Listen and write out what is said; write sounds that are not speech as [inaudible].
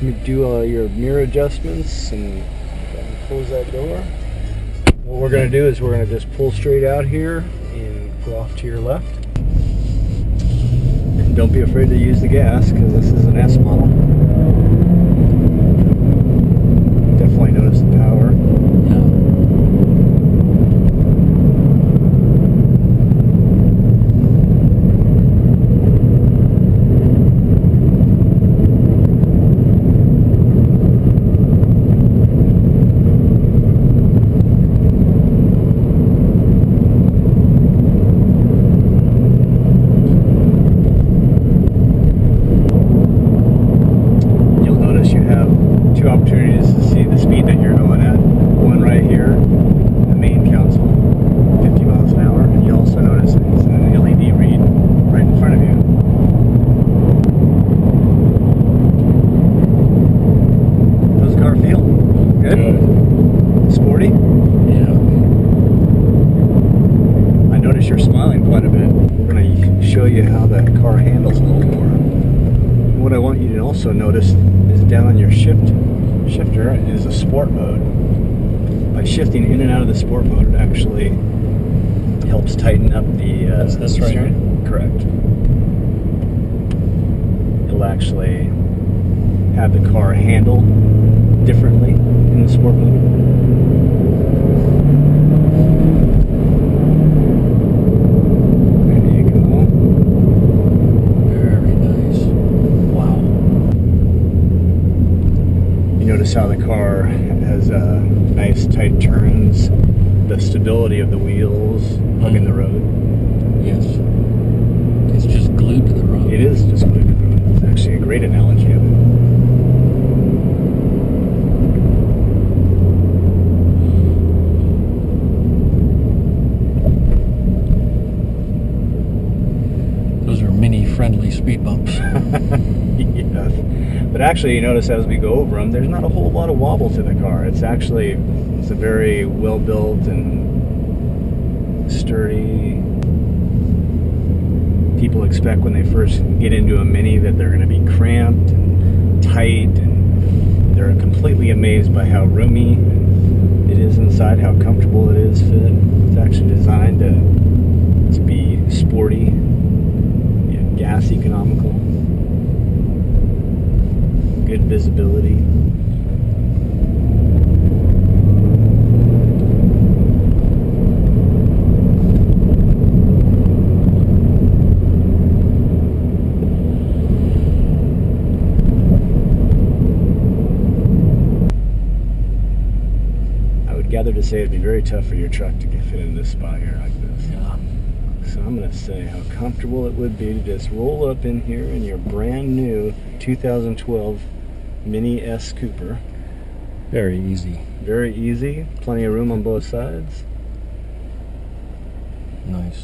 do uh, your mirror adjustments and close that door. What we're going to do is we're going to just pull straight out here and go off to your left. And don't be afraid to use the gas because this is an S model. Definitely notice the power. You'll notice you have two opportunities to see the speed that you're going at. One right here, the main console, 50 miles an hour, and you also notice it's an LED read right in front of you. How's the car feel? Yeah. I notice you're smiling quite a bit. We're going to show you how that car handles a little more. What I want you to also notice is down on your shift shifter is a sport mode. By shifting in and out of the sport mode, it actually helps tighten up the. Uh, That's this right here? Correct. It'll actually have the car handle differently in the sport mode. There you go. Very nice. Wow. Notice how the car has uh, nice tight turns, the stability of the wheels hugging the road. Yes. It's just glued to the road. It is just glued to the road. It's actually a great analogy of it. Those are mini friendly speed bumps. [laughs] yes. But actually, you notice as we go over them, there's not a whole lot of wobble to the car. It's actually it's a very well built and sturdy. People expect when they first get into a Mini that they're going to be cramped and tight, and they're completely amazed by how roomy it is inside, how comfortable it is. It's actually designed to, to be visibility. I would gather to say it'd be very tough for your truck to get fit in this spot here like this. Yeah. So I'm going to say how comfortable it would be to just roll up in here in your brand new 2012 Mini S Cooper. Very easy. Very easy, plenty of room on both sides. Nice.